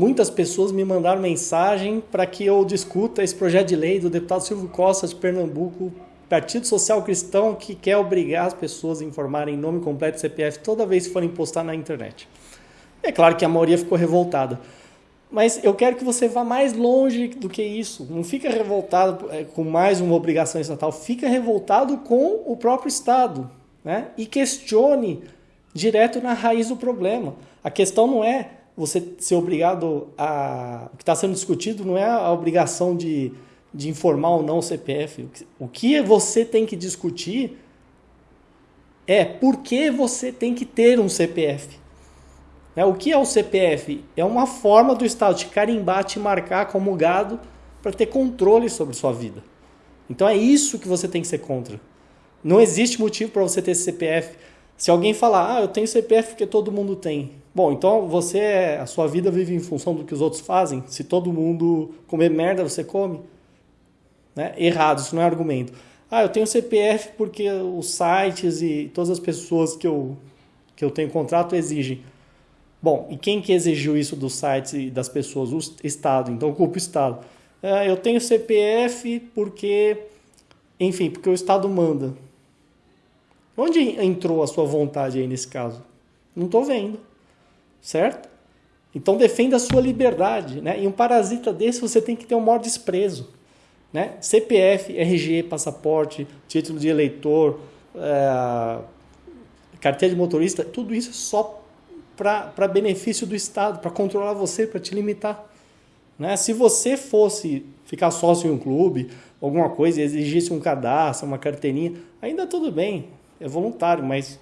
muitas pessoas me mandaram mensagem para que eu discuta esse projeto de lei do deputado Silvio Costa de Pernambuco, Partido Social Cristão, que quer obrigar as pessoas a informarem nome completo e CPF toda vez que forem postar na internet. É claro que a maioria ficou revoltada. Mas eu quero que você vá mais longe do que isso. Não fica revoltado é, com mais uma obrigação estatal, fica revoltado com o próprio Estado. Né? E questione direto na raiz do problema. A questão não é você ser obrigado a. O que está sendo discutido não é a obrigação de, de informar ou não o CPF. O que você tem que discutir é por que você tem que ter um CPF. Né? O que é o CPF? É uma forma do Estado te carimbar, te marcar como gado para ter controle sobre sua vida. Então é isso que você tem que ser contra. Não existe motivo para você ter CPF. Se alguém falar, ah, eu tenho CPF porque todo mundo tem. Bom, então você, a sua vida vive em função do que os outros fazem. Se todo mundo comer merda, você come. Né? Errado, isso não é argumento. Ah, eu tenho CPF porque os sites e todas as pessoas que eu, que eu tenho contrato exigem. Bom, e quem que exigiu isso dos sites e das pessoas? O Estado. Então, culpa o Estado. Ah, eu tenho CPF porque, enfim, porque o Estado manda. Onde entrou a sua vontade aí nesse caso? Não estou vendo. Certo? Então defenda a sua liberdade. Né? E um parasita desse você tem que ter um maior desprezo. Né? CPF, RG, passaporte, título de eleitor, é, carteira de motorista, tudo isso só para benefício do Estado, para controlar você, para te limitar. Né? Se você fosse ficar sócio em um clube, alguma coisa, exigisse um cadastro, uma carteirinha, ainda tudo bem, é voluntário, mas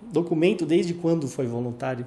documento desde quando foi voluntário?